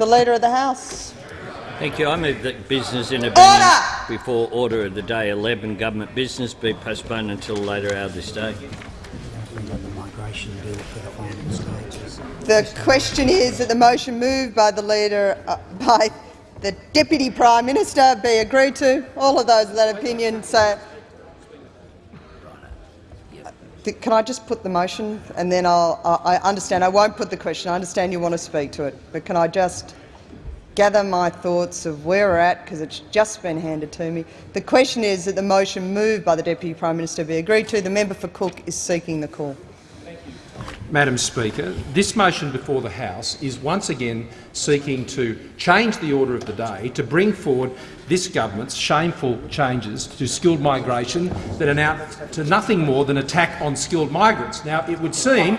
The Leader of the House. Thank you. I move that business in a Order! before order of the day 11 government business be postponed until later hour this day. The question is that the motion moved by the Leader uh, by the Deputy Prime Minister be agreed to. All of those of that opinion say. Can I just put the motion and then I'll, I understand I won't put the question. I understand you want to speak to it, but can I just gather my thoughts of where we're at because it's just been handed to me. The question is that the motion moved by the Deputy Prime Minister be agreed to. The member for Cook is seeking the call. Madam Speaker, this motion before the House is once again seeking to change the order of the day to bring forward this government's shameful changes to skilled migration that amount to nothing more than attack on skilled migrants. Now, it would seem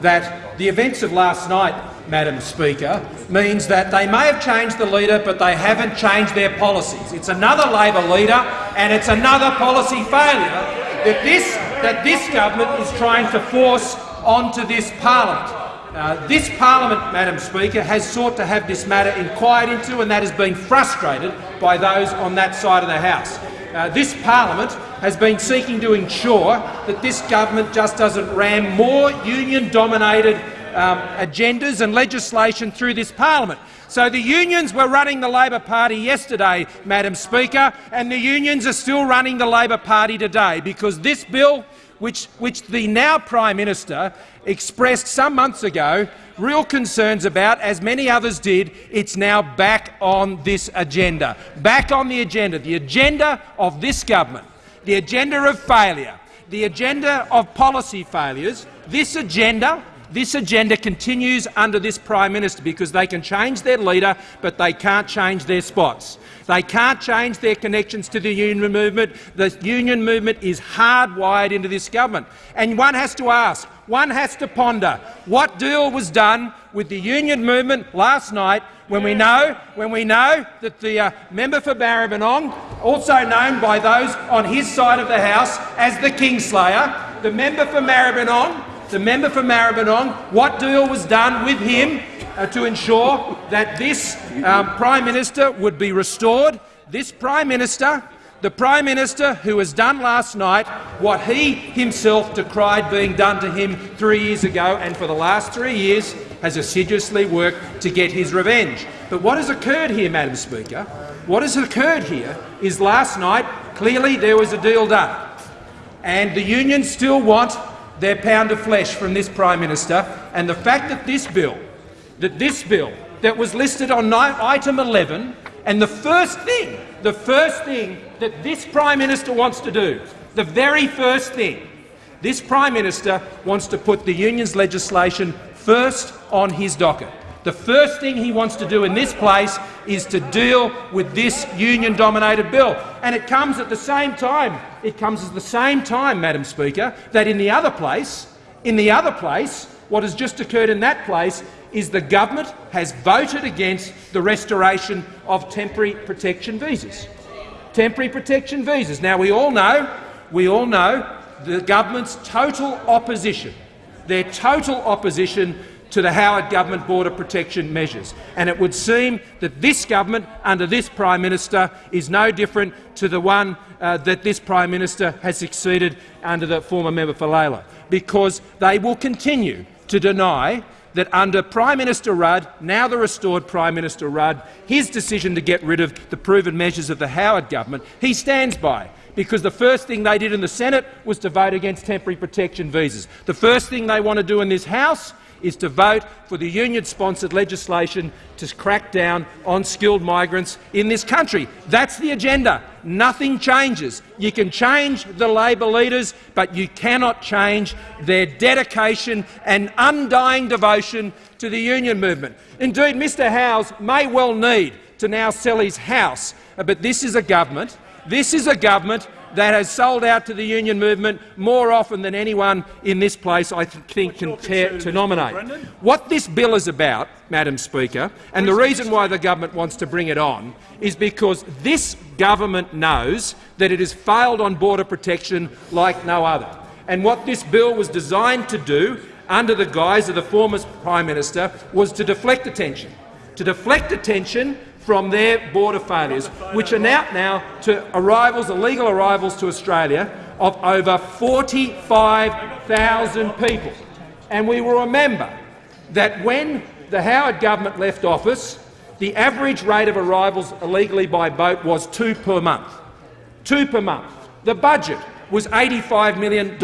that the events of last night, Madam Speaker, means that they may have changed the leader, but they haven't changed their policies. It's another Labor leader, and it's another policy failure that this, that this government is trying to force onto this parliament. Uh, this parliament, Madam Speaker, has sought to have this matter inquired into, and that has been frustrated by those on that side of the House. Uh, this parliament has been seeking to ensure that this government just doesn't ram more union-dominated um, agendas and legislation through this parliament. So the unions were running the Labor Party yesterday, Madam Speaker, and the unions are still running the Labor Party today because this bill which, which the now Prime Minister expressed some months ago real concerns about, as many others did, it's now back on this agenda. Back on the agenda, the agenda of this government, the agenda of failure, the agenda of policy failures. This agenda this agenda continues under this Prime Minister because they can change their leader, but they can't change their spots. They can't change their connections to the union movement. The union movement is hardwired into this government. And one has to ask, one has to ponder what deal was done with the union movement last night when we know, when we know that the uh, member for Maribyrnong, also known by those on his side of the House as the Kingslayer, the member for Maribyrnong, the member for Maribyrnong, what deal was done with him uh, to ensure that this um, Prime Minister would be restored. This Prime Minister, the Prime Minister who has done last night what he himself decried being done to him three years ago and for the last three years has assiduously worked to get his revenge. But what has occurred here, Madam Speaker, what has occurred here is last night clearly there was a deal done and the unions still want their pound of flesh from this Prime Minister and the fact that this bill that this bill that was listed on item 11 and the first thing, the first thing that this Prime Minister wants to do, the very first thing, this Prime Minister wants to put the union's legislation first on his docket. The first thing he wants to do in this place is to deal with this union-dominated bill. And it comes at the same time, it comes at the same time, Madam Speaker, that in the other place, in the other place, what has just occurred in that place is the government has voted against the restoration of temporary protection visas. Temporary protection visas. Now, we all know, we all know the government's total opposition, their total opposition to the Howard government border protection measures. And it would seem that this government, under this Prime Minister, is no different to the one uh, that this Prime Minister has succeeded under the former member for Lalor, because they will continue to deny that under Prime Minister Rudd, now the restored Prime Minister Rudd, his decision to get rid of the proven measures of the Howard government, he stands by because the first thing they did in the Senate was to vote against temporary protection visas. The first thing they want to do in this House is to vote for the union-sponsored legislation to crack down on skilled migrants in this country. That's the agenda. Nothing changes. You can change the Labor leaders, but you cannot change their dedication and undying devotion to the union movement. Indeed, Mr Howes may well need to now sell his house, but this is a government, this is a government that has sold out to the union movement more often than anyone in this place, I think, can to nominate. What this bill is about, Madam Speaker, and the reason why the government wants to bring it on is because this government knows that it has failed on border protection like no other. And what this bill was designed to do, under the guise of the former Prime Minister, was to deflect attention to deflect attention from their border failures, which are now, now to arrivals, illegal arrivals to Australia of over 45,000 people. And we will remember that when the Howard government left office, the average rate of arrivals illegally by boat was two per month. Two per month. The budget was $85 million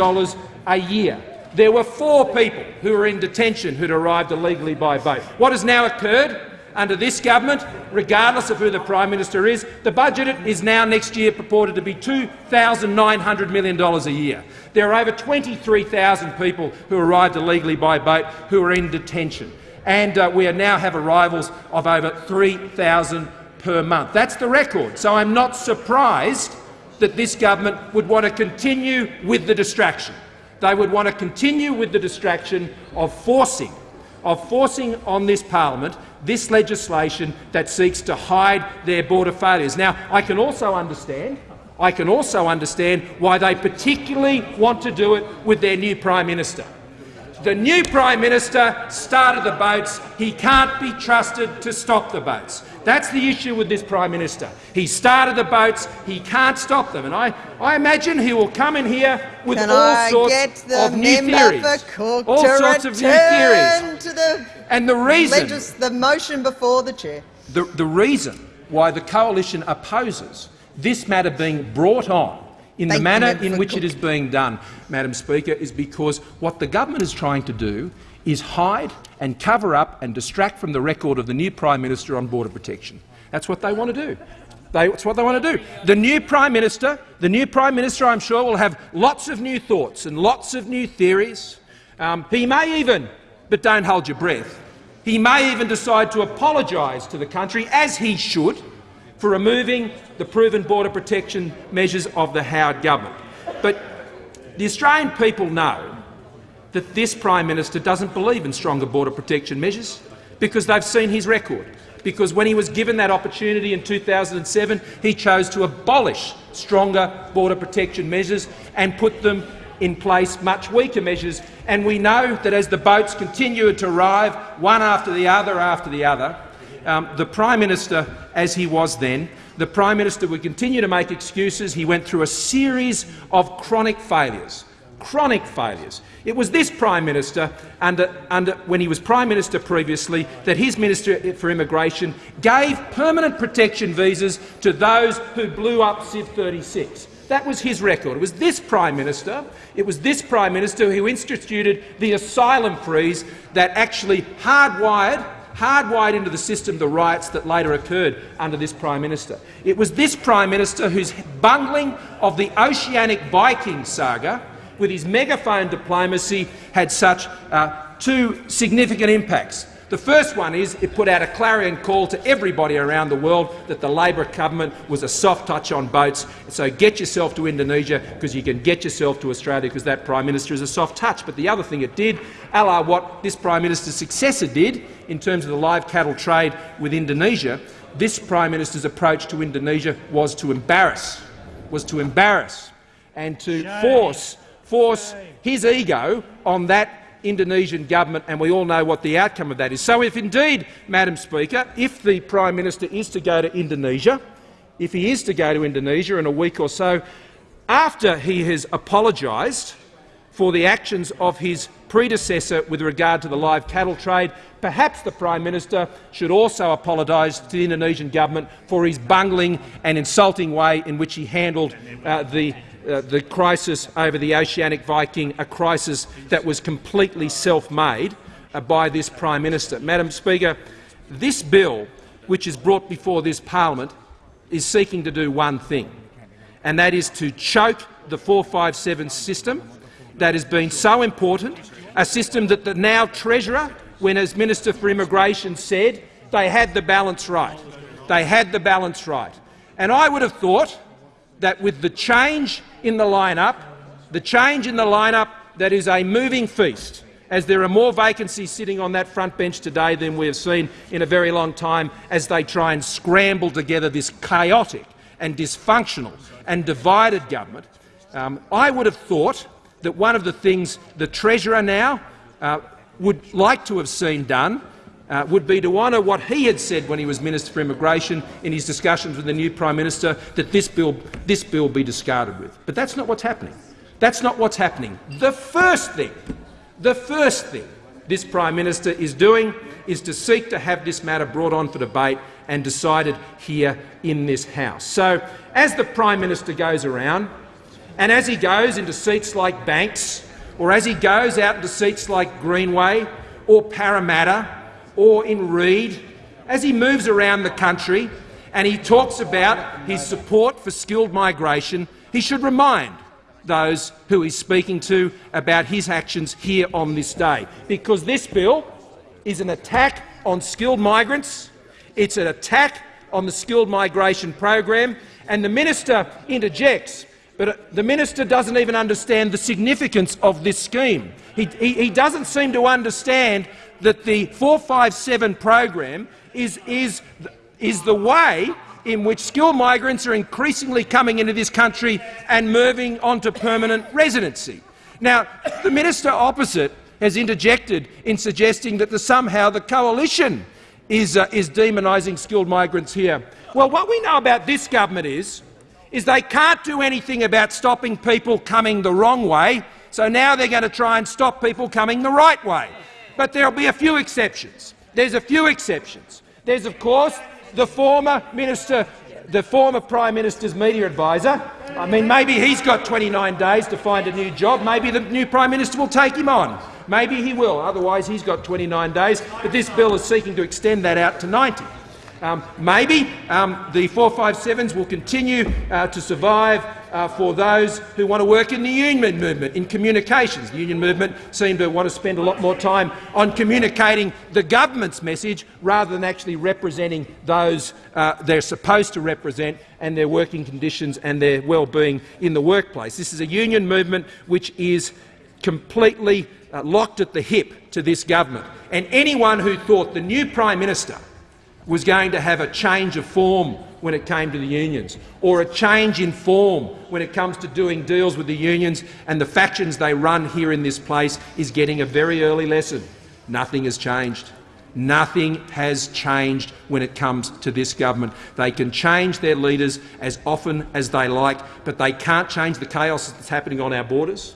a year. There were four people who were in detention who'd arrived illegally by boat. What has now occurred under this government, regardless of who the Prime Minister is, the budget is now next year purported to be $2,900 million a year. There are over 23,000 people who arrived illegally by boat who are in detention, and uh, we now have arrivals of over 3,000 per month. That's the record. So I'm not surprised that this government would want to continue with the distraction. They would want to continue with the distraction of forcing, of forcing on this parliament this legislation that seeks to hide their border failures. Now, I can also understand I can also understand why they particularly want to do it with their new Prime Minister. The new Prime Minister started the boats. He can't be trusted to stop the boats. That's the issue with this Prime Minister. He started the boats. He can't stop them. And I, I imagine he will come in here with Can all I sorts of new theories. all sorts of new theories. And the reason, legis- the motion before the chair. the, the reason why the coalition opposes this matter being brought on in Thank the manner in which it is being done, Madam Speaker, is because what the government is trying to do is hide and cover up and distract from the record of the new Prime Minister on border protection. That's what they want to do. They, that's what they want to do. The new Prime Minister, the new Prime Minister, I'm sure, will have lots of new thoughts and lots of new theories. Um, he may even, but don't hold your breath, he may even decide to apologise to the country, as he should, for removing the proven border protection measures of the Howard government. But the Australian people know that this Prime Minister doesn't believe in stronger border protection measures because they've seen his record. Because when he was given that opportunity in 2007, he chose to abolish stronger border protection measures and put them in place much weaker measures. And we know that as the boats continue to arrive, one after the other after the other, um, the Prime Minister, as he was then, the Prime Minister would continue to make excuses. He went through a series of chronic failures. Chronic failures. It was this Prime Minister, under, under, when he was Prime Minister previously, that his Minister for Immigration gave permanent protection visas to those who blew up SIEV 36. That was his record. It was this Prime Minister, it was this Prime Minister who instituted the asylum freeze that actually hardwired hardwired into the system the riots that later occurred under this Prime Minister. It was this Prime Minister whose bungling of the Oceanic Viking saga with his megaphone diplomacy had such uh, two significant impacts. The first one is it put out a clarion call to everybody around the world that the Labor government was a soft touch on boats. So get yourself to Indonesia because you can get yourself to Australia because that Prime Minister is a soft touch. But the other thing it did, a la what this Prime Minister's successor did in terms of the live cattle trade with Indonesia, this Prime Minister's approach to Indonesia was to embarrass, was to embarrass and to force, force his ego on that Indonesian government, and we all know what the outcome of that is. So if indeed, Madam Speaker, if the Prime Minister is to go to Indonesia, if he is to go to Indonesia in a week or so, after he has apologised for the actions of his predecessor with regard to the live cattle trade, perhaps the Prime Minister should also apologise to the Indonesian government for his bungling and insulting way in which he handled uh, the uh, the crisis over the Oceanic Viking, a crisis that was completely self-made uh, by this Prime Minister. Madam Speaker, this bill, which is brought before this parliament, is seeking to do one thing, and that is to choke the 457 system that has been so important, a system that the now Treasurer, when as Minister for Immigration said they had the balance right. They had the balance right. And I would have thought that with the change in the line-up, the change in the line-up that is a moving feast, as there are more vacancies sitting on that front bench today than we have seen in a very long time as they try and scramble together this chaotic and dysfunctional and divided government, um, I would have thought that one of the things the Treasurer now uh, would like to have seen done uh, would be to honour what he had said when he was Minister for Immigration in his discussions with the new Prime Minister, that this bill, this bill be discarded with. But that's not what's happening. That's not what's happening. The first thing, the first thing this Prime Minister is doing is to seek to have this matter brought on for debate and decided here in this House. So, as the Prime Minister goes around, and as he goes into seats like Banks, or as he goes out into seats like Greenway or Parramatta or in Reid, as he moves around the country and he talks about his support for skilled migration, he should remind those who he's speaking to about his actions here on this day. Because this bill is an attack on skilled migrants, it's an attack on the skilled migration program, and the minister interjects but uh, the minister doesn't even understand the significance of this scheme. He, he, he, doesn't seem to understand that the 457 program is, is, is the way in which skilled migrants are increasingly coming into this country and moving on to permanent residency. Now, the minister opposite has interjected in suggesting that the, somehow the coalition is, uh, is demonising skilled migrants here. Well, what we know about this government is is they can't do anything about stopping people coming the wrong way, so now they're going to try and stop people coming the right way. But there'll be a few exceptions. There's a few exceptions. There's, of course, the former minister, the former Prime Minister's media advisor. I mean, maybe he's got 29 days to find a new job. Maybe the new Prime Minister will take him on. Maybe he will. Otherwise, he's got 29 days. But this bill is seeking to extend that out to 90. Um, maybe um, the 457s will continue uh, to survive uh, for those who want to work in the union movement, in communications. The union movement seem to want to spend a lot more time on communicating the government's message rather than actually representing those uh, they're supposed to represent and their working conditions and their well-being in the workplace. This is a union movement which is completely uh, locked at the hip to this government. And anyone who thought the new Prime Minister was going to have a change of form when it came to the unions, or a change in form when it comes to doing deals with the unions and the factions they run here in this place is getting a very early lesson. Nothing has changed. Nothing has changed when it comes to this government. They can change their leaders as often as they like, but they can't change the chaos that's happening on our borders.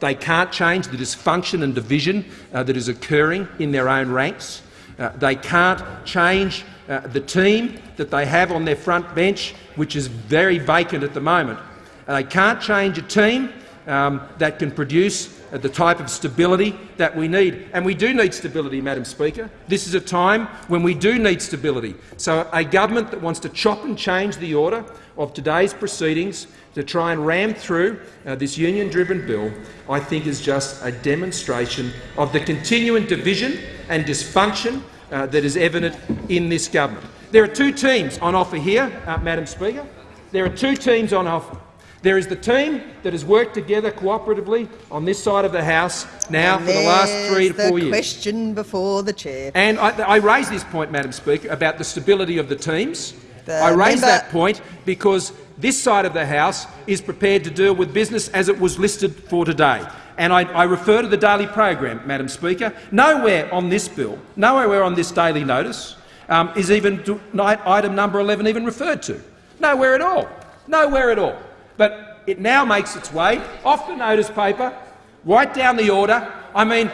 They can't change the dysfunction and division uh, that is occurring in their own ranks. Uh, they can't change uh, the team that they have on their front bench, which is very vacant at the moment. Uh, they can't change a team um, that can produce uh, the type of stability that we need. And we do need stability, Madam Speaker. This is a time when we do need stability. So a government that wants to chop and change the order of today's proceedings to try and ram through uh, this union-driven bill, I think is just a demonstration of the continuing division and dysfunction uh, that is evident in this government. There are two teams on offer here, uh, Madam Speaker. There are two teams on offer. There is the team that has worked together cooperatively on this side of the House now and for the last three to four years. question before the chair. And I, I raise this point, Madam Speaker, about the stability of the teams. The I raise that point because this side of the House is prepared to deal with business as it was listed for today. And I, I, refer to the daily program, Madam Speaker. Nowhere on this bill, nowhere on this daily notice um, is even item number 11 even referred to. Nowhere at all. Nowhere at all. But it now makes its way off the notice paper, right down the order. I mean,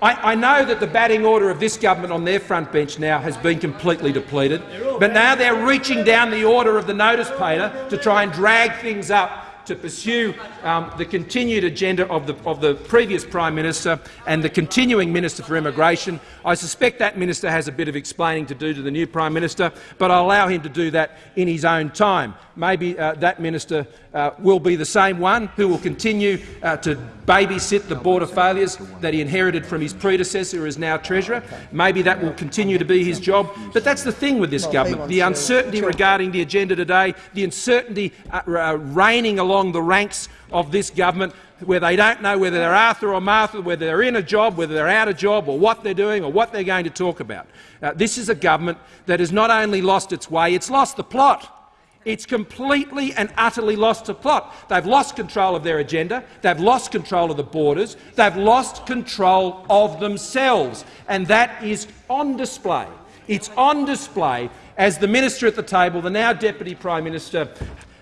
I, I, know that the batting order of this government on their front bench now has been completely depleted, but now they're reaching down the order of the notice paper to try and drag things up to pursue um, the continued agenda of the, of the previous Prime Minister and the continuing Minister for Immigration. I suspect that minister has a bit of explaining to do to the new Prime Minister, but I'll allow him to do that in his own time. Maybe uh, that minister uh, will be the same one who will continue uh, to babysit the border failures that he inherited from his predecessor, who is now Treasurer. Maybe that will continue to be his job. But that's the thing with this government, the uncertainty regarding the agenda today, the uncertainty uh, uh, reigning along the ranks of this government where they don't know whether they're Arthur or Martha, whether they're in a job, whether they're out of job, or what they're doing, or what they're going to talk about. Uh, this is a government that has not only lost its way, it's lost the plot. It's completely and utterly lost the plot. They've lost control of their agenda, they've lost control of the borders, they've lost control of themselves, and that is on display. It's on display as the minister at the table, the now Deputy Prime Minister,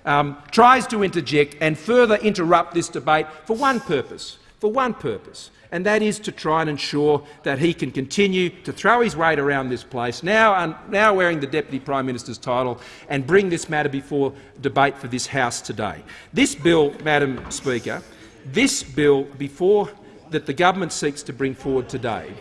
um, tries to interject and further interrupt this debate for one purpose, for one purpose, and that is to try and ensure that he can continue to throw his weight around this place, now, now wearing the Deputy Prime Minister's title, and bring this matter before debate for this House today. This bill, Madam Speaker, this bill before that the government seeks to bring forward today,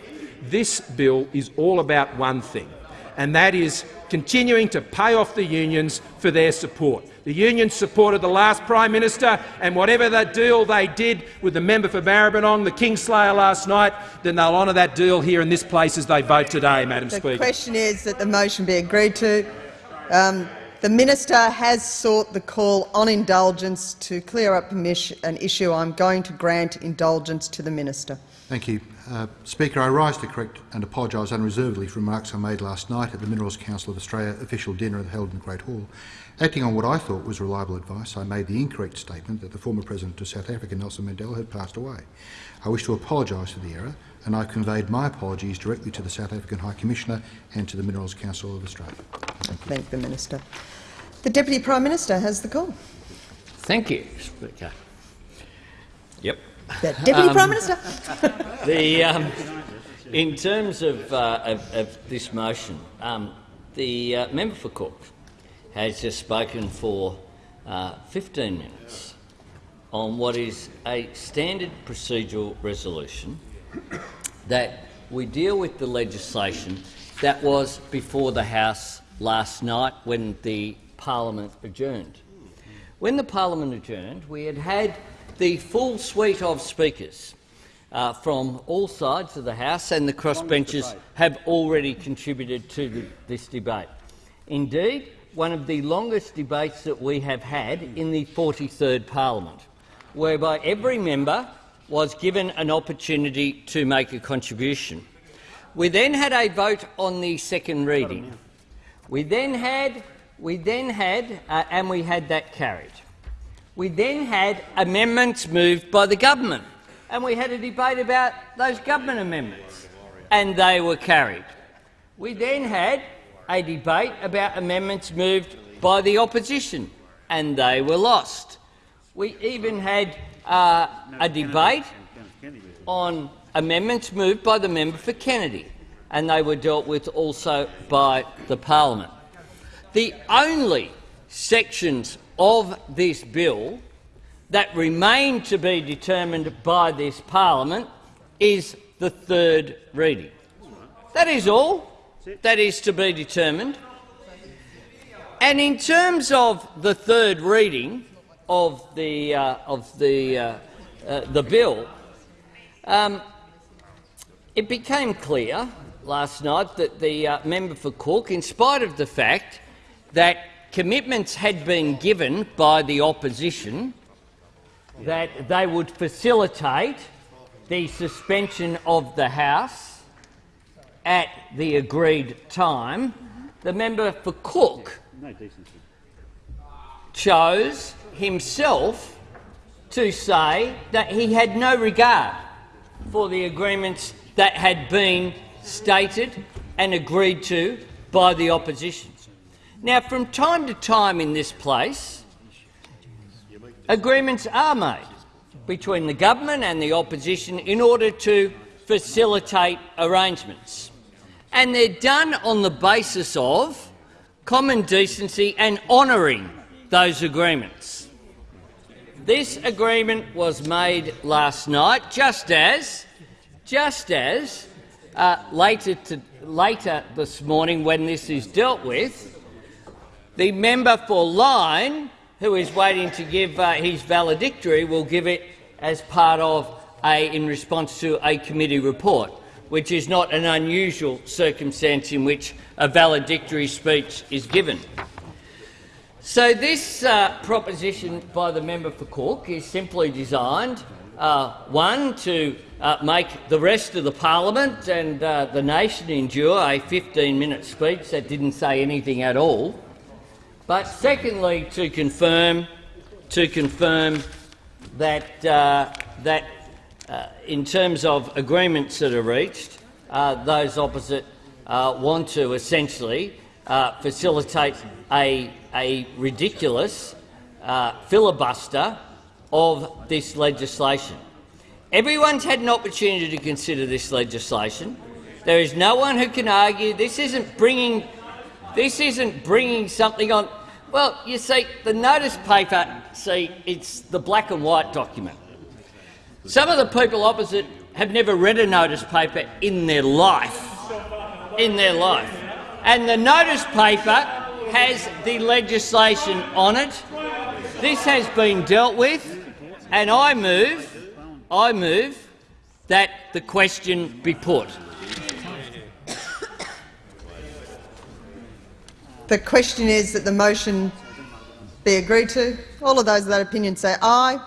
this bill is all about one thing, and that is continuing to pay off the unions for their support. The union supported the last Prime Minister, and whatever the deal they did with the member for Maribyrnong, the Kingslayer last night, then they'll honour that deal here in this place as they vote today, Madam the Speaker. The question is that the motion be agreed to. Um, the minister has sought the call on indulgence to clear up an issue. I'm going to grant indulgence to the minister. Thank you. Uh, Speaker, I rise to correct and apologise unreservedly for remarks I made last night at the Minerals Council of Australia official dinner held in the Great Hall. Acting on what I thought was reliable advice, I made the incorrect statement that the former President of South Africa, Nelson Mandela, had passed away. I wish to apologise for the error, and I conveyed my apologies directly to the South African High Commissioner and to the Minerals Council of Australia. Thank, Thank the Minister. The Deputy Prime Minister has the call. Thank you, Speaker. Yep. The Deputy um, Prime Minister. the, um, in terms of, uh, of, of, this motion, um, the uh, member for Cook has just spoken for uh, 15 minutes on what is a standard procedural resolution that we deal with the legislation that was before the House last night when the parliament adjourned. When the parliament adjourned, we had had the full suite of speakers uh, from all sides of the House and the crossbenchers have already contributed to the, this debate. Indeed, one of the longest debates that we have had in the 43rd parliament, whereby every member was given an opportunity to make a contribution. We then had a vote on the second reading. We then had, we then had, uh, and we had that carried. We then had amendments moved by the government, and we had a debate about those government amendments, and they were carried. We then had a debate about amendments moved by the opposition, and they were lost. We even had uh, a debate on amendments moved by the member for Kennedy, and they were dealt with also by the parliament. The only sections of this bill that remain to be determined by this parliament is the third reading. That is all that is to be determined. And in terms of the third reading of the, uh, of the, uh, uh, the bill, um, it became clear last night that the uh, member for Cook, in spite of the fact that commitments had been given by the opposition that they would facilitate the suspension of the House at the agreed time, the member for Cook chose himself to say that he had no regard for the agreements that had been stated and agreed to by the opposition. Now, from time to time in this place, agreements are made between the government and the opposition in order to facilitate arrangements and they're done on the basis of common decency and honouring those agreements. This agreement was made last night, just as, just as uh, later, to, later this morning, when this is dealt with, the member for Lyne, who is waiting to give uh, his valedictory, will give it as part of a, in response to a committee report which is not an unusual circumstance in which a valedictory speech is given. So this uh, proposition by the member for Cook is simply designed, uh, one, to uh, make the rest of the parliament and uh, the nation endure a 15-minute speech that didn't say anything at all, But secondly, to confirm, to confirm that uh, that in terms of agreements that are reached, uh, those opposite uh, want to essentially uh, facilitate a, a ridiculous uh, filibuster of this legislation. Everyone's had an opportunity to consider this legislation. There is no one who can argue this isn't bringing this isn't bringing something on. Well, you see, the notice paper, see, it's the black and white document. Some of the people opposite have never read a notice paper in their life. In their life. And the notice paper has the legislation on it. This has been dealt with, and I move, I move that the question be put. The question is that the motion be agreed to. All of those of that opinion say aye.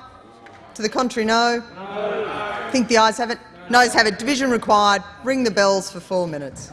To the contrary, no. no. think the ayes have it. Noes have it. Division required. Ring the bells for four minutes.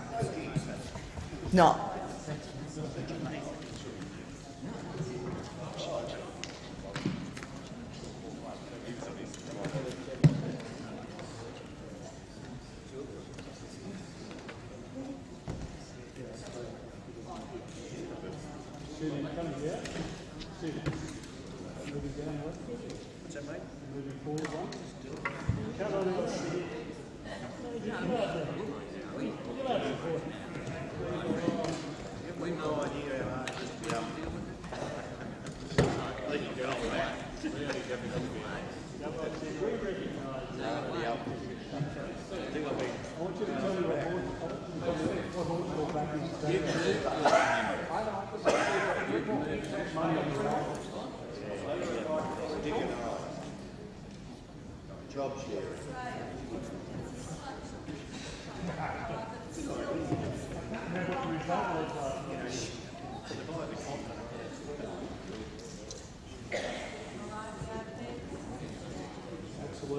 No.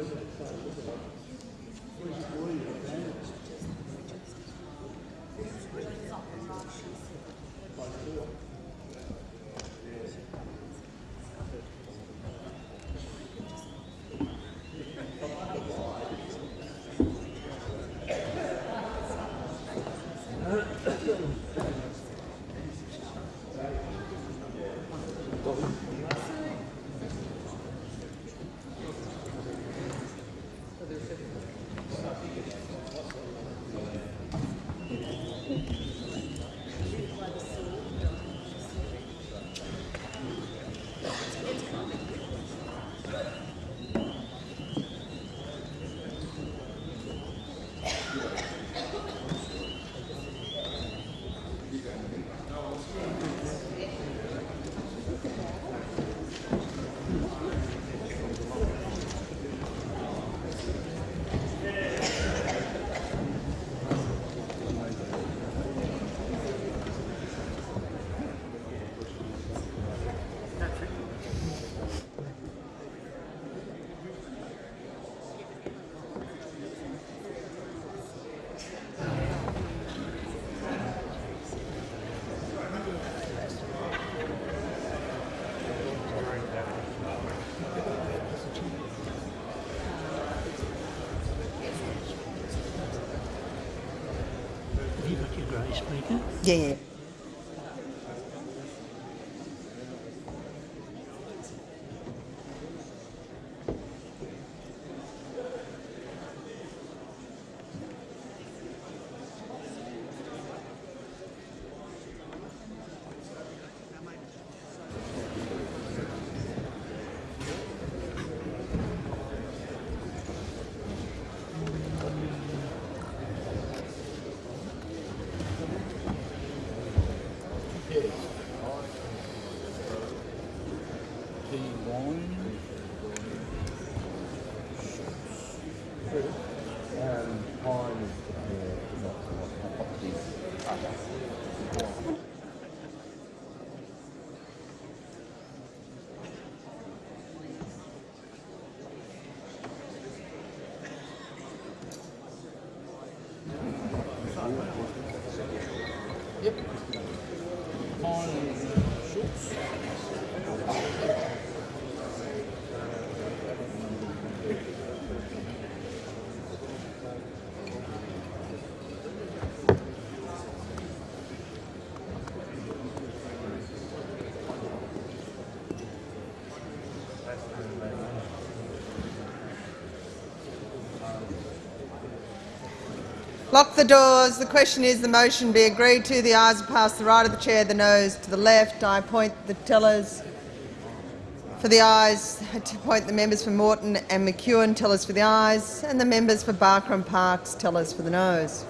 Yeah, yeah. Lock the doors. The question is the motion be agreed to. The ayes are passed the right of the chair, the noes to the left. I appoint the tellers for the ayes to appoint the members for Moreton and McEwen tellers for the ayes and the members for Barker and Parkes tellers for the noes.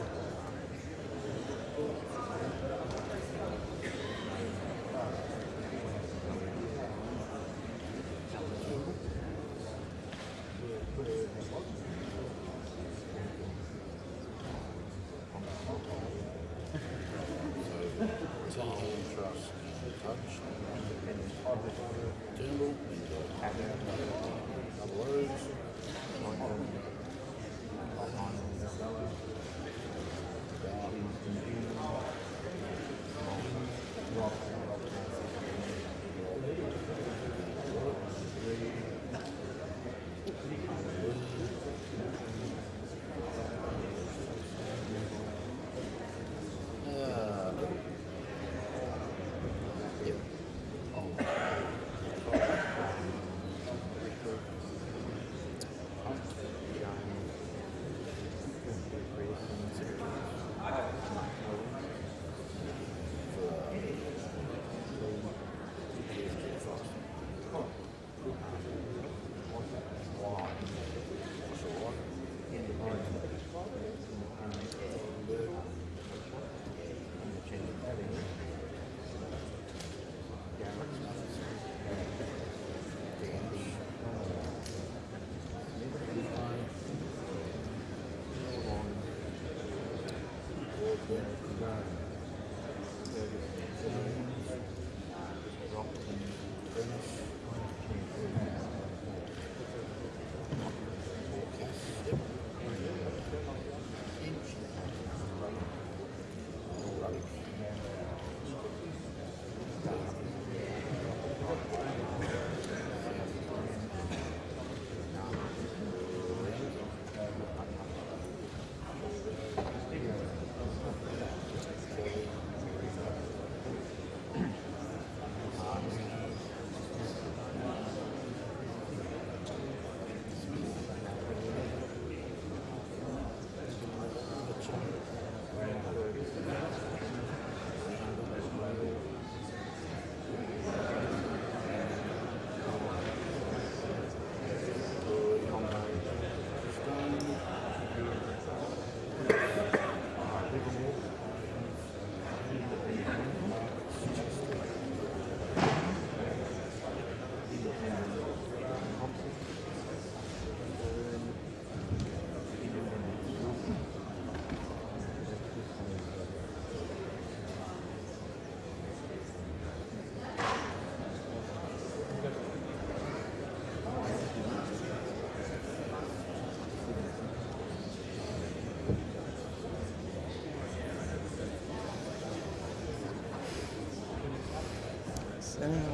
So,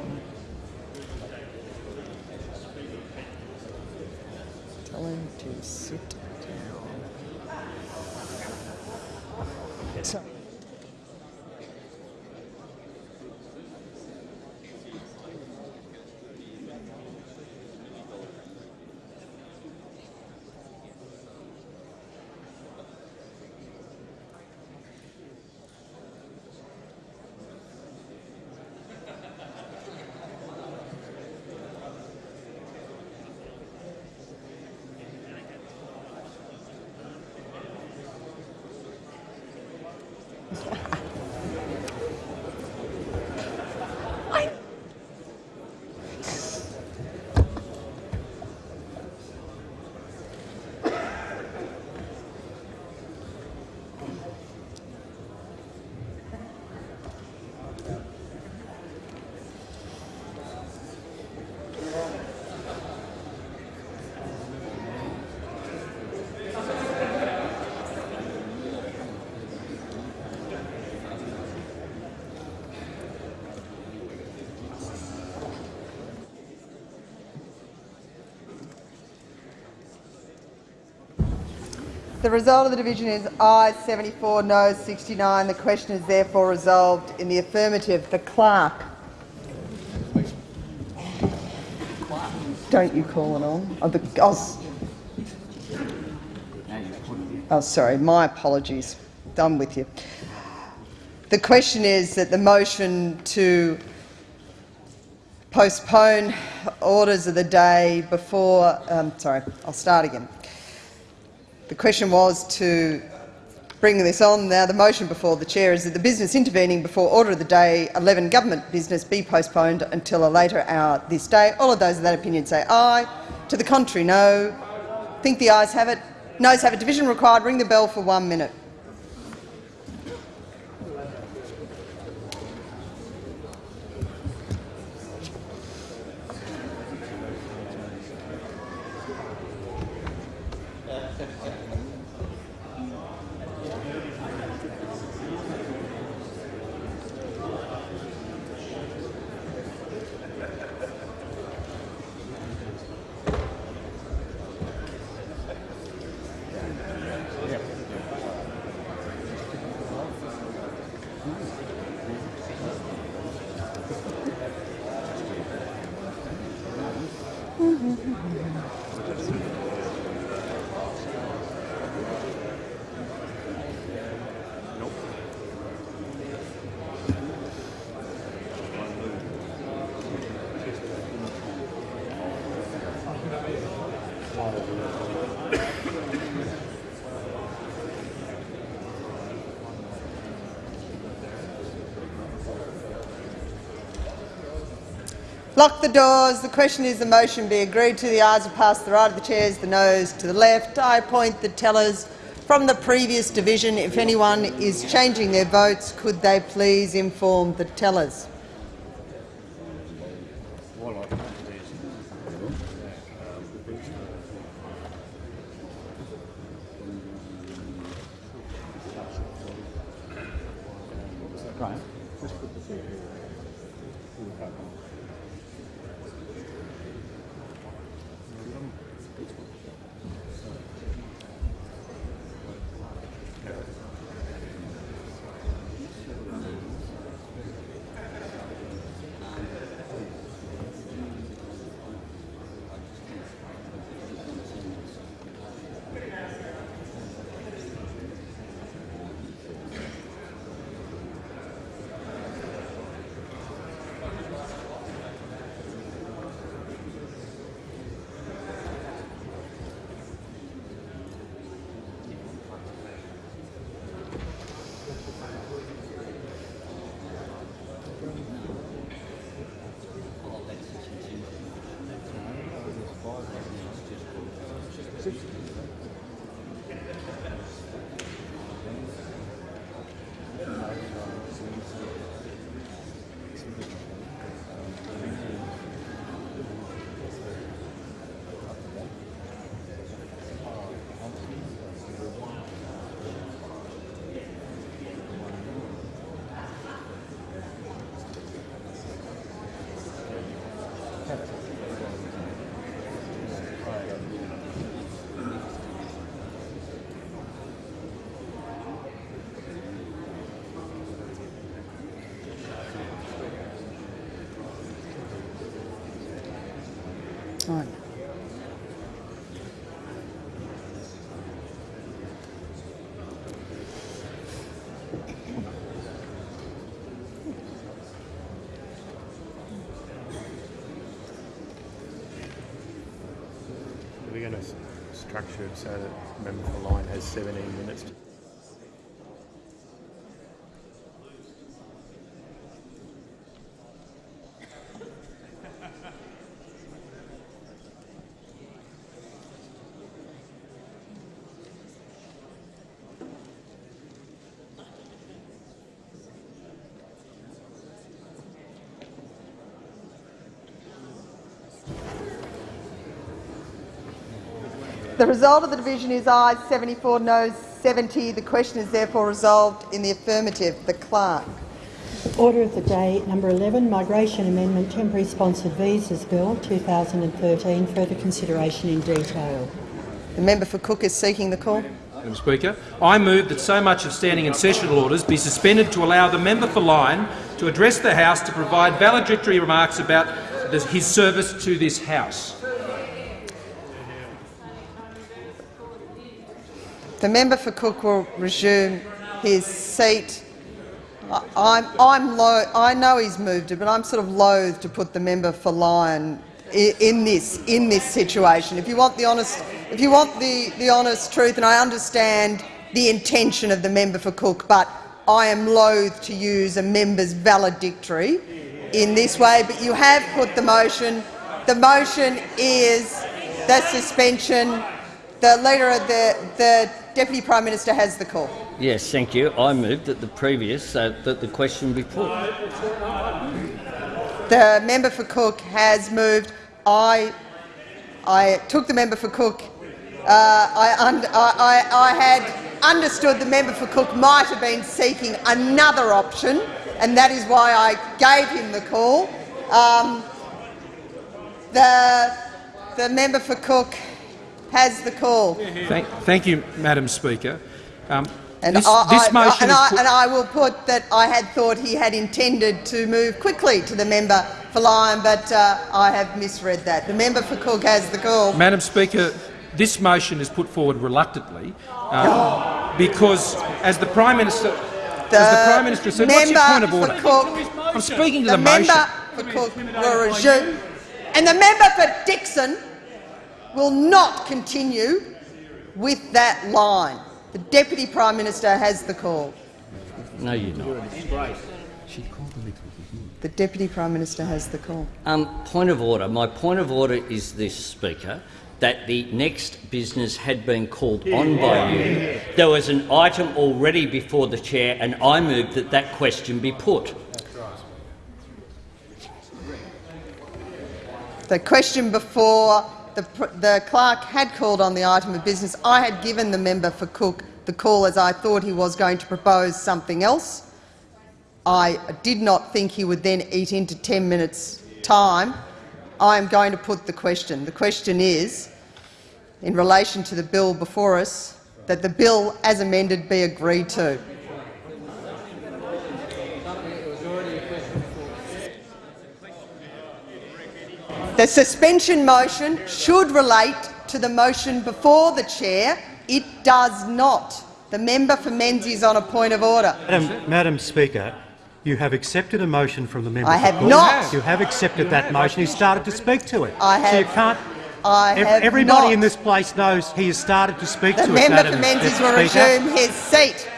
The result of the division is ayes 74, noes 69. The question is therefore resolved in the affirmative. The clerk. Don't you call it on? Oh, the, oh, oh, sorry, my apologies. I'm with you. The question is that the motion to postpone orders of the day before. Um, sorry, I'll start again. The question was to bring this on. Now, the motion before the chair is that the business intervening before order of the day 11 government business be postponed until a later hour this day. All of those of that opinion say aye. To the contrary, no. Think the ayes have it. Noes have it. Division required. Ring the bell for one minute. Lock the doors. The question is the motion be agreed to. The ayes are passed the right of the chairs, the noes to the left. I appoint the tellers from the previous division. If anyone is changing their votes, could they please inform the tellers? Right. We're going structure so that member for Lyne has 17 minutes. The result of the division is ayes 74, noes 70. The question is therefore resolved in the affirmative. The clerk. Order of the day number 11, Migration Amendment Temporary Sponsored Visas Bill 2013, further consideration in detail. The member for Cook is seeking the call. Madam Speaker. I move that so much of standing and sessional orders be suspended to allow the member for Lyne to address the House to provide valedictory remarks about his service to this House. The member for Cook will resume his seat. I'm, I'm I know he's moved it, but I'm sort of loath to put the member for Lyne in, in this in this situation. If you want the honest, if you want the the honest truth, and I understand the intention of the member for Cook, but I am loath to use a member's valedictory in this way. But you have put the motion. The motion is the suspension. The leader of the the deputy prime minister has the call. Yes, thank you. I move that the previous uh, that the question be put. The member for Cook has moved. I, I took the member for Cook. Uh, I, I, I, I had understood the member for Cook might have been seeking another option, and that is why I gave him the call. Um, the, the member for Cook has the call. Thank, thank you, Madam Speaker. Um, And, this, I, this I- motion and, I, and I will put that I had thought he had intended to move quickly to the member for Lyne, but uh, I have misread that. The member for Cook has the call. Madam Speaker, this motion is put forward reluctantly uh, because, as the Prime Minister, as the Prime Minister said, what's your point of order? Cook, I'm speaking to the the, motion. member for Cook and the member for Dickson will not continue with that line. The Deputy Prime Minister has the call. No, you're not. The Deputy Prime Minister has the call. Um, point of order. My point of order is this, Speaker, that the next business had been called on by you. There was an item already before the chair, and I moved that that question be put. The question before the, the clerk had called on the item of business. I had given the member for Cook the call as I thought he was going to propose something else. I did not think he would then eat into 10 minutes' time. I am going to put the question. The question is, in relation to the bill before us, that the bill as amended be agreed to. The suspension motion should relate to the motion before the chair. It does not. The member for Menzies is on a point of order. Madam, Madam Speaker, you have accepted a motion from the member. I have not. You have accepted that motion. He started to speak to it. I So you have- can't. I ev- have everybody not. in this place knows he has started to speak The to it. The member for Menzies will resume his seat.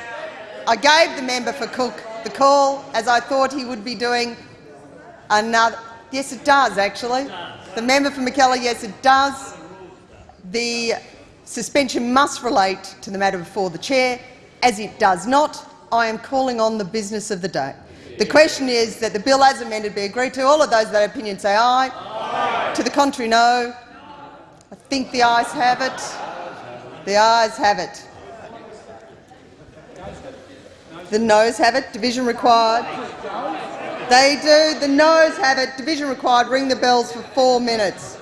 I gave the member for Cook the call as I thought he would be doing another. Yes, it does actually. The member for Mackellar, yes, it does. The suspension must relate to the matter before the chair. As it does not, I am calling on the business of the day. The question is that the bill as amended be agreed to. All of those that opinion say aye. To the contrary, no. I think the ayes have it. The ayes have it. The noes have it. Division required. They do. The noes have it. Division required. Ring the bells for four minutes.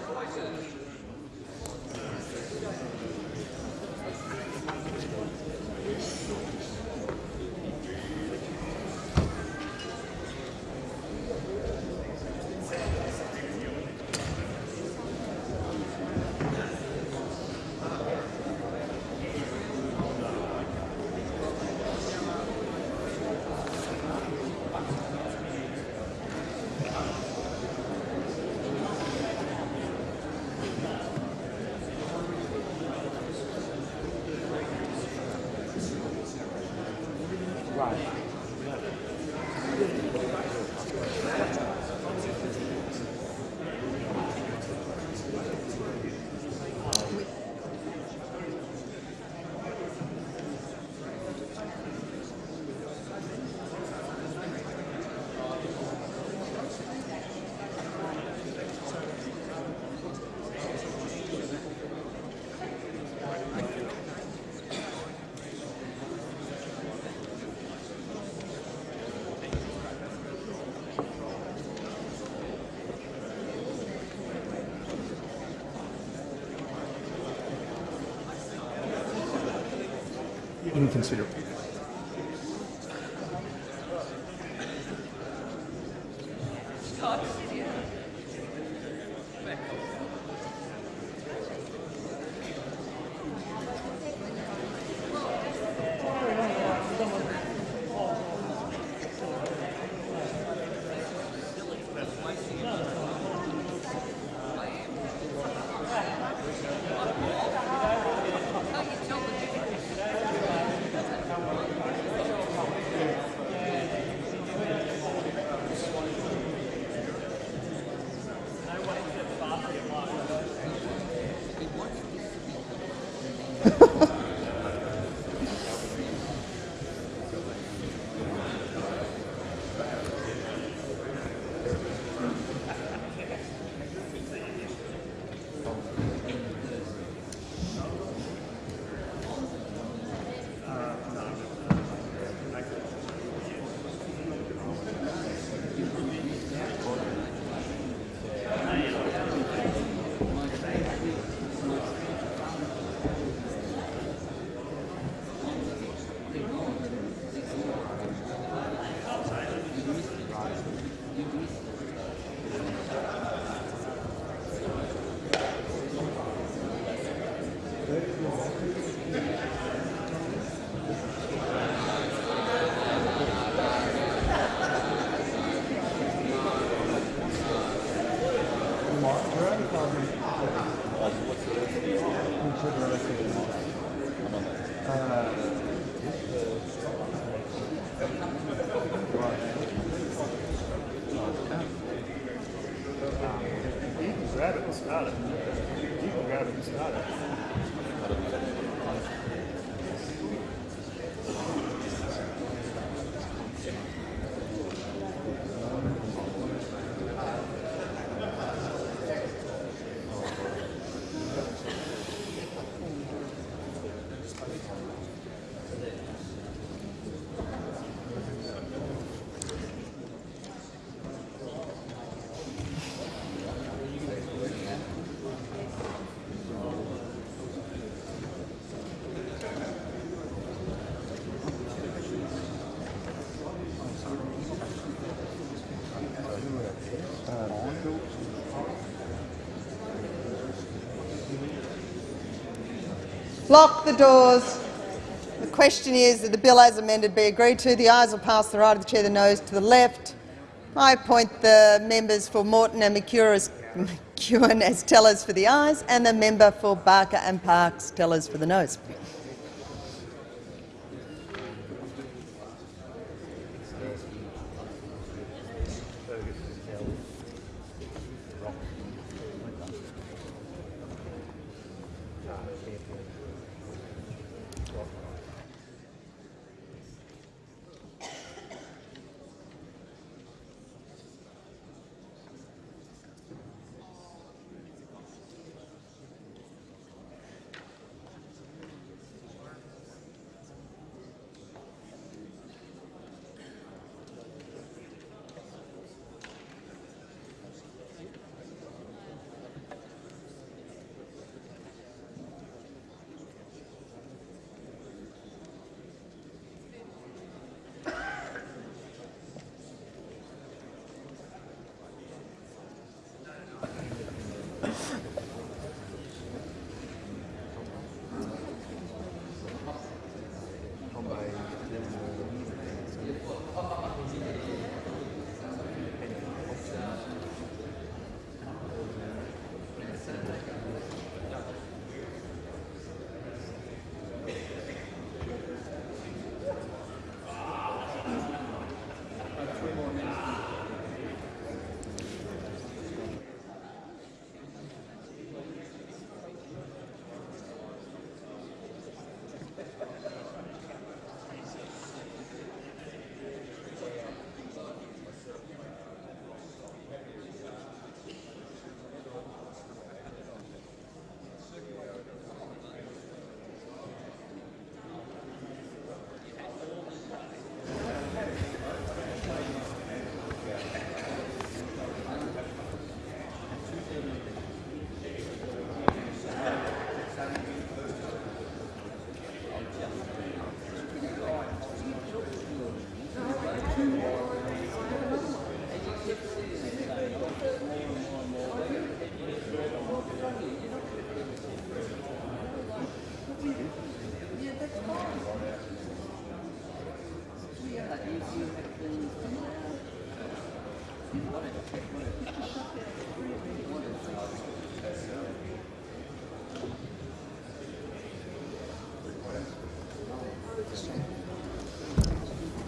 Lock the doors. The question is that the bill as amended be agreed to. The ayes will pass to the right of the chair, the noes to the left. I appoint the members for Moreton and McEwen as, tellers for the ayes and the member for Barker and Parkes tellers for the noes.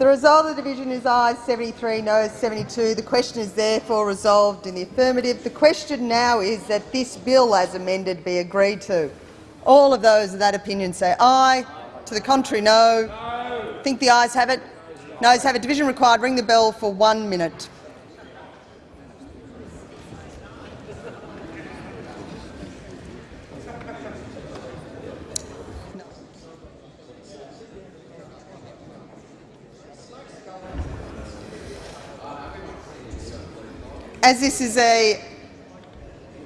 The result of the division is ayes 73, noes 72. The question is therefore resolved in the affirmative. The question now is that this bill as amended be agreed to. All of those of that opinion say aye. To the contrary, no. no. Think the ayes have it? Noes have it. Division required. Ring the bell for one minute. As this is a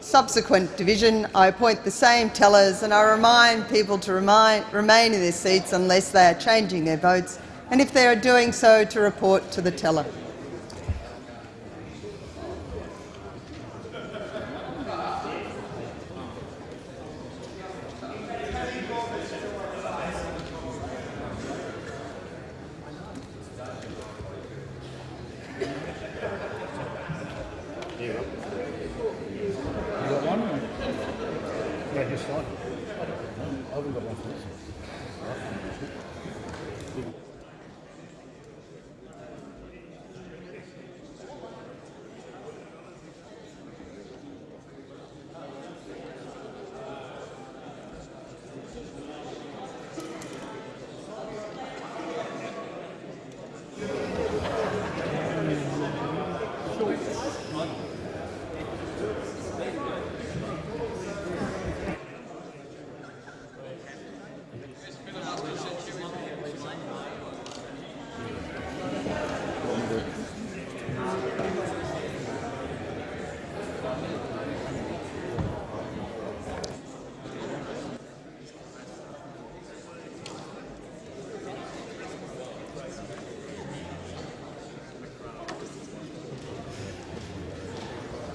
subsequent division, I appoint the same tellers and I remind people to remind, remain in their seats unless they are changing their votes and if they are doing so to report to the teller.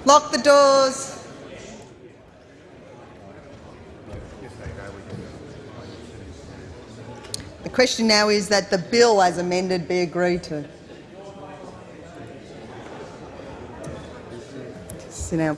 Lock the doors. The question now is that the bill as amended be agreed to. Sit down.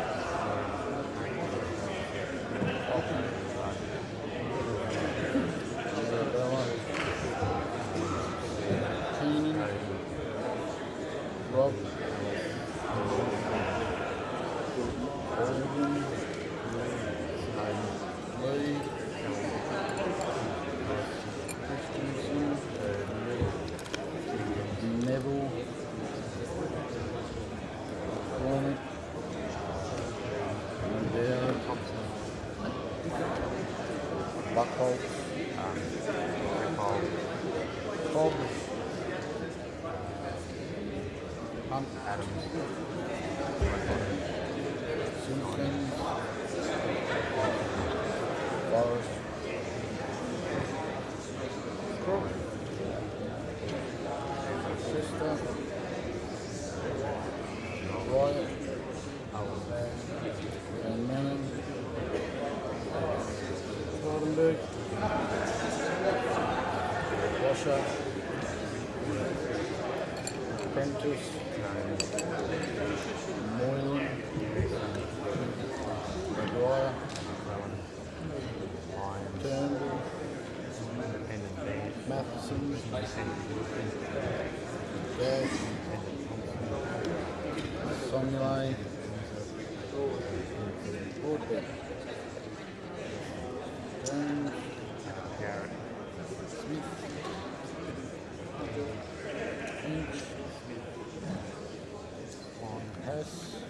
Pues,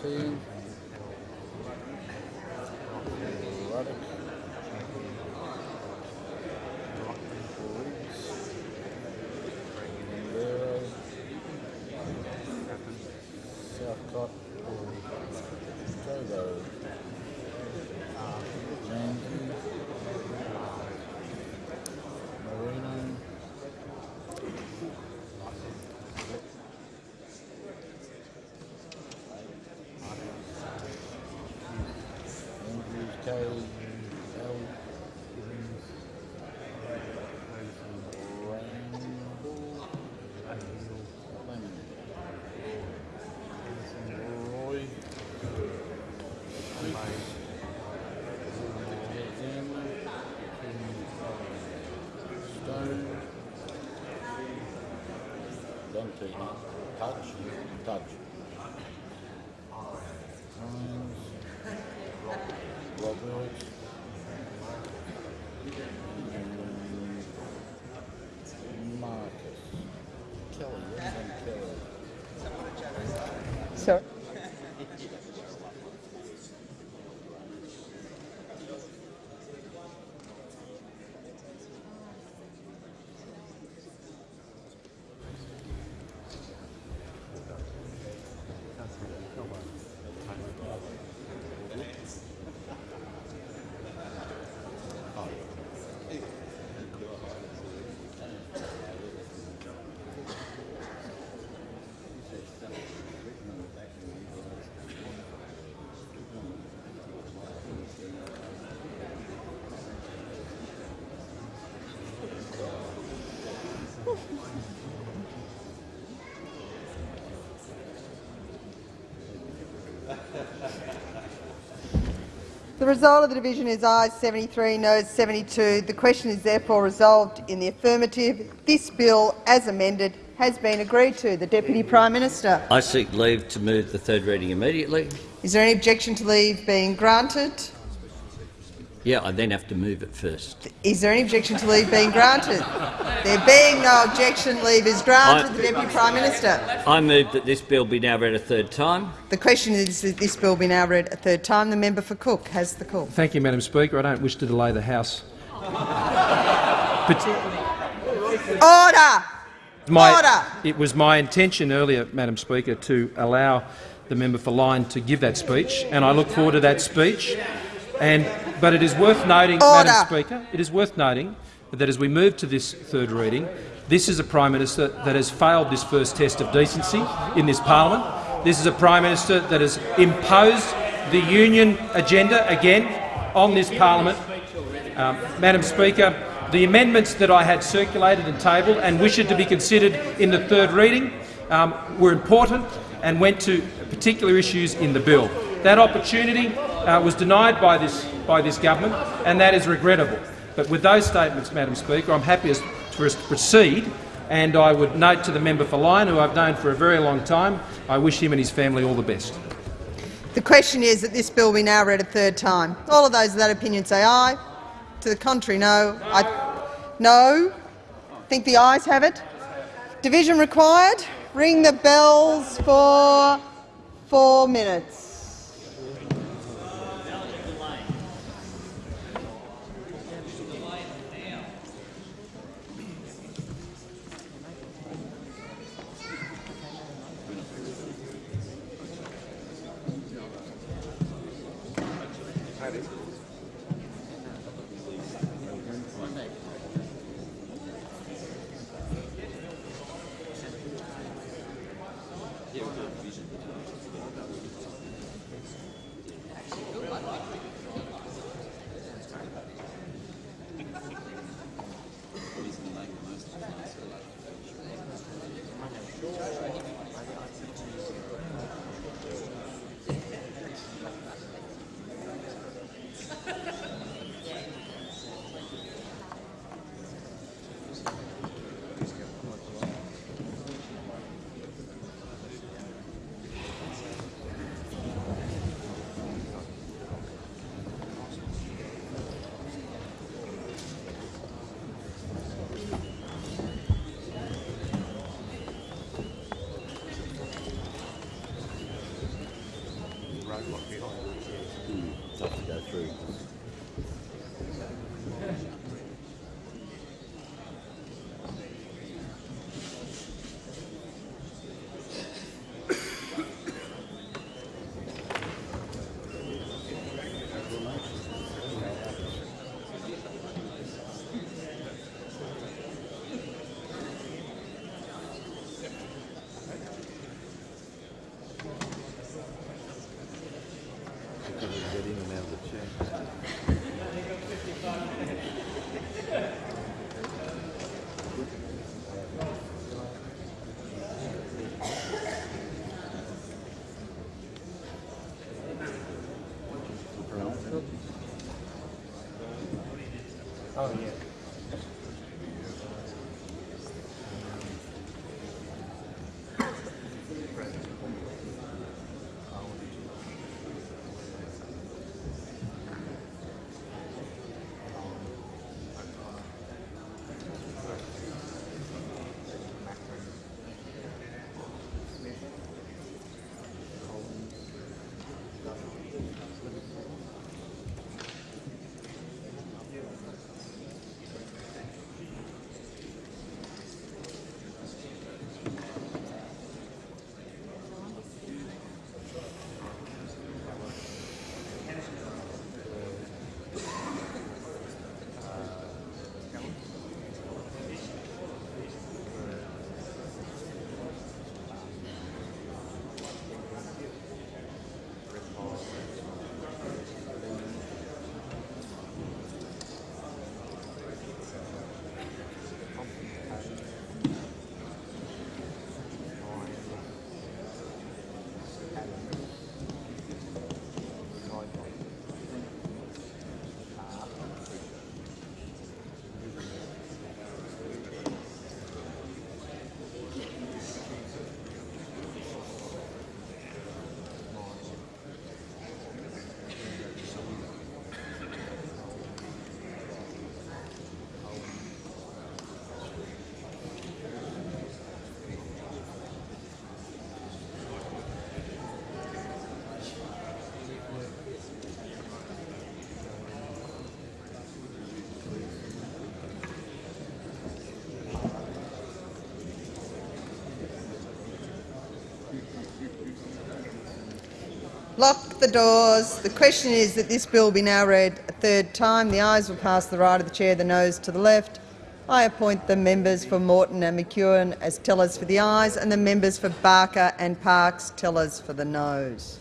sí. The result of the division is ayes 73, noes 72. The question is therefore resolved in the affirmative. This bill, as amended, has been agreed to. The Deputy Prime Minister. I seek leave to move the third reading immediately. Is there any objection to leave being granted? Yeah, I then have to move it first. Is there any objection to leave being granted? There being no objection, leave is granted. I- The Deputy Prime Minister. I move that this bill be now read a third time. The question is that this bill be now read a third time. The member for Cook has the call. Thank you, Madam Speaker. I don't wish to delay the House. But Order! my, Order! It was my intention earlier, Madam Speaker, to allow the member for Lyne to give that speech, and I look forward to that speech. And, but it is worth noting, Order. Madam Speaker, it is worth noting that as we move to this third reading, this is a Prime Minister that has failed this first test of decency in this parliament. This is a Prime Minister that has imposed the union agenda again on this parliament. Um, Madam Speaker, the amendments that I had circulated and tabled and wished to be considered in the third reading um, were important and went to particular issues in the bill. That opportunity uh, was denied by this, by this government, and that is regrettable. But with those statements, Madam Speaker, I'm happy to proceed, and I would note to the member for Lyne, who I've known for a very long time, I wish him and his family all the best. The question is that this bill be now read a third time. All of those of that opinion say aye. To the contrary, no. I, no. think the ayes have it. Division required. Ring the bells for four minutes. The doors. The question is that this bill be now read a third time. The ayes will pass the right of the chair, the noes to the left. I appoint the members for Moreton and McEwen as tellers for the ayes and the members for Barker and Parkes tellers for the noes.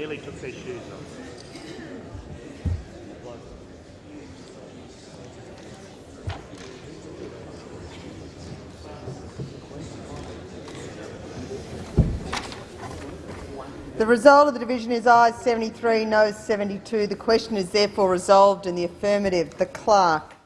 Nearly took their shoes off. The result of the division is ayes 73, noes 72. The question is therefore resolved in the affirmative. The clerk.